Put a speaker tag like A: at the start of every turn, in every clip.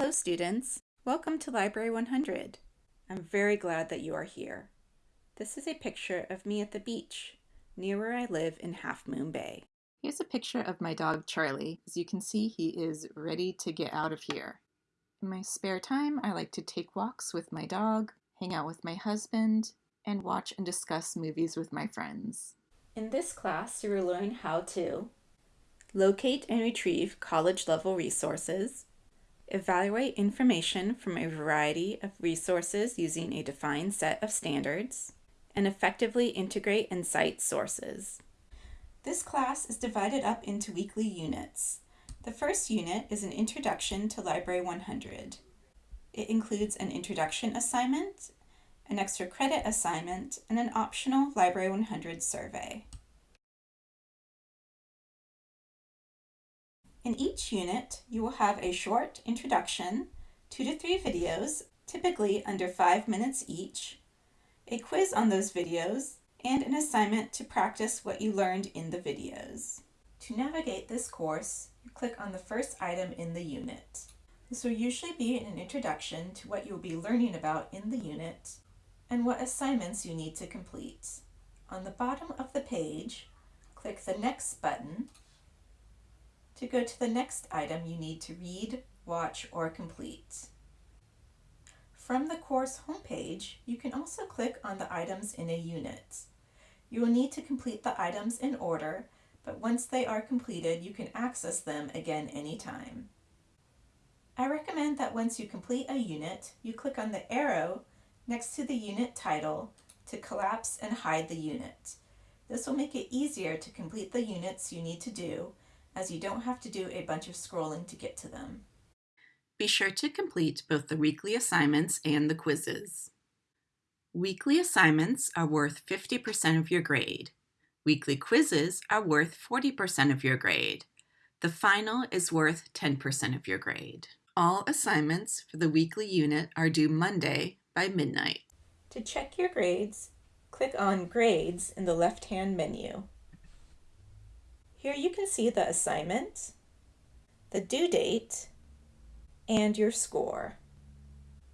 A: Hello students, welcome to Library 100. I'm very glad that you are here. This is a picture of me at the beach, near where I live in Half Moon Bay. Here's a picture of my dog Charlie. As you can see, he is ready to get out of here. In my spare time, I like to take walks with my dog, hang out with my husband, and watch and discuss movies with my friends. In this class, you will learn how to locate and retrieve college-level resources, evaluate information from a variety of resources using a defined set of standards, and effectively integrate and cite sources. This class is divided up into weekly units. The first unit is an introduction to Library 100. It includes an introduction assignment, an extra credit assignment, and an optional Library 100 survey. In each unit, you will have a short introduction, two to three videos, typically under five minutes each, a quiz on those videos, and an assignment to practice what you learned in the videos. To navigate this course, you click on the first item in the unit. This will usually be an introduction to what you will be learning about in the unit and what assignments you need to complete. On the bottom of the page, click the Next button to go to the next item, you need to read, watch, or complete. From the course homepage, you can also click on the items in a unit. You will need to complete the items in order, but once they are completed, you can access them again anytime. I recommend that once you complete a unit, you click on the arrow next to the unit title to collapse and hide the unit. This will make it easier to complete the units you need to do as you don't have to do a bunch of scrolling to get to them. Be sure to complete both the weekly assignments and the quizzes. Weekly assignments are worth 50% of your grade. Weekly quizzes are worth 40% of your grade. The final is worth 10% of your grade. All assignments for the weekly unit are due Monday by midnight. To check your grades, click on Grades in the left-hand menu. Here you can see the assignment, the due date, and your score.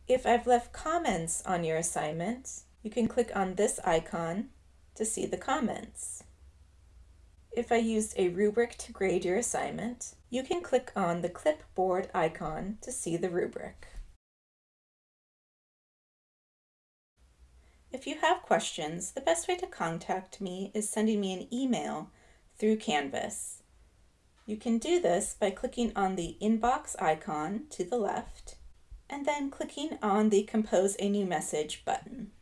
A: If I've left comments on your assignment, you can click on this icon to see the comments. If I used a rubric to grade your assignment, you can click on the clipboard icon to see the rubric. If you have questions, the best way to contact me is sending me an email through Canvas. You can do this by clicking on the inbox icon to the left and then clicking on the Compose a New Message button.